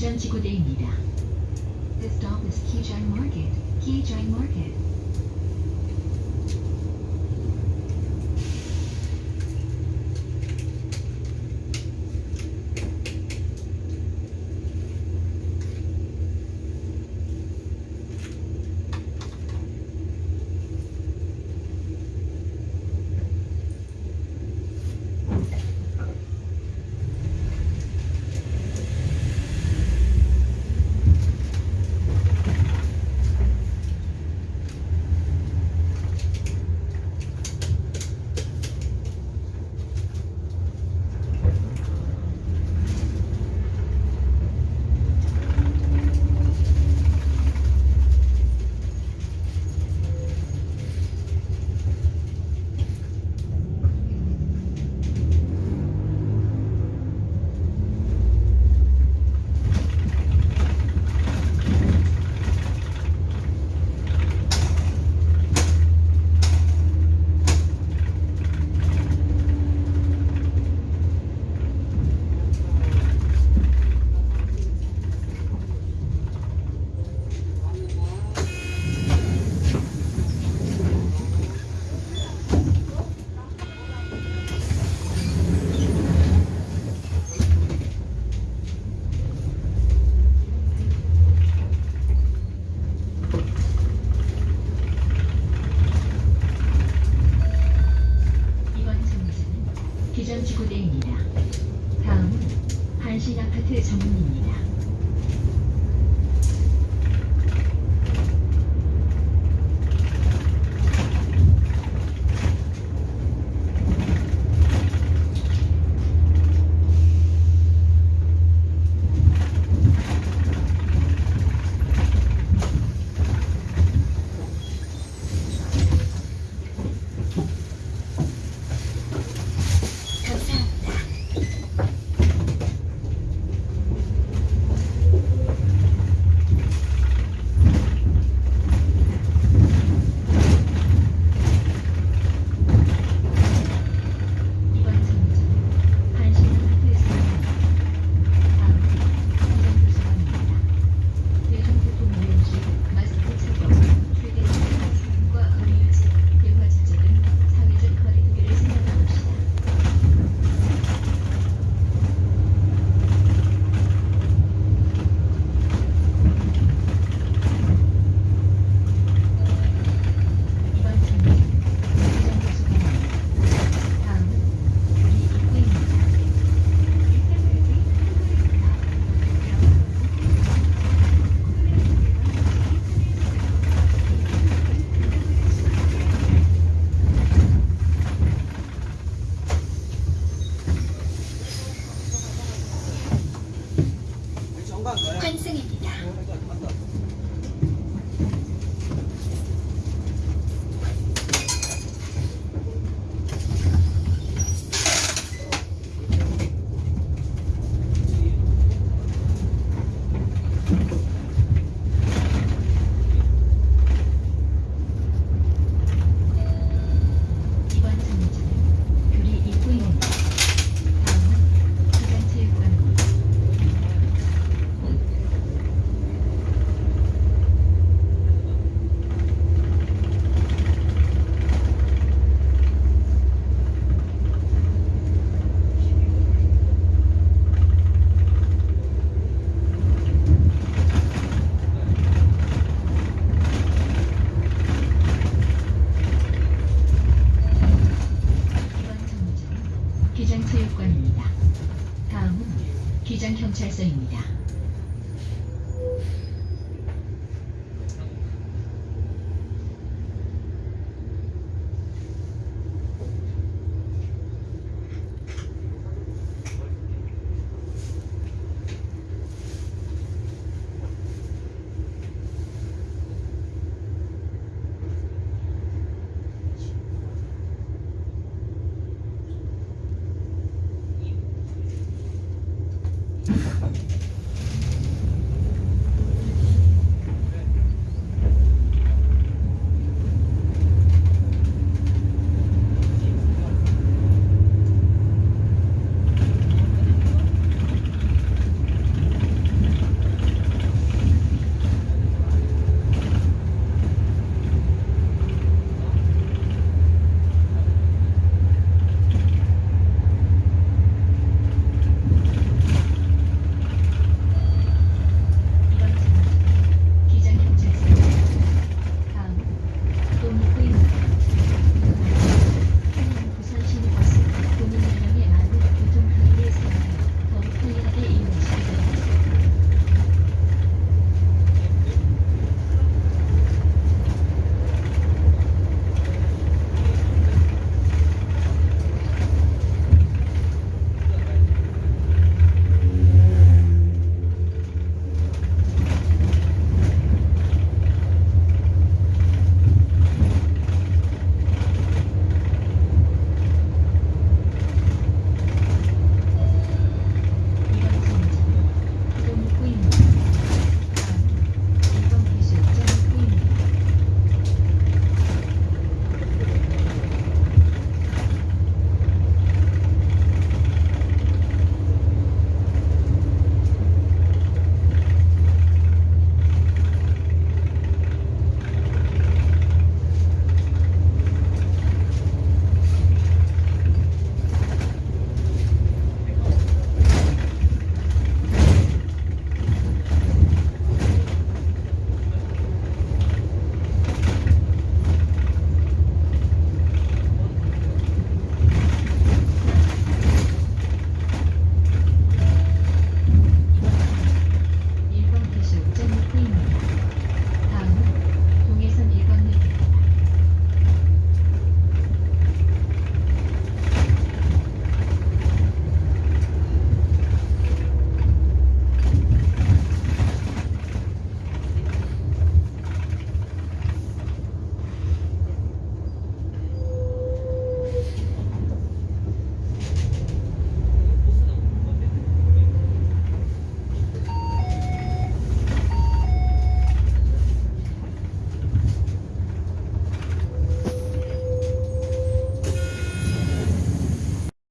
This stop is Kijang Market, Kijang Market. 고대입니다. 다음은 한신 아파트 정문입니다.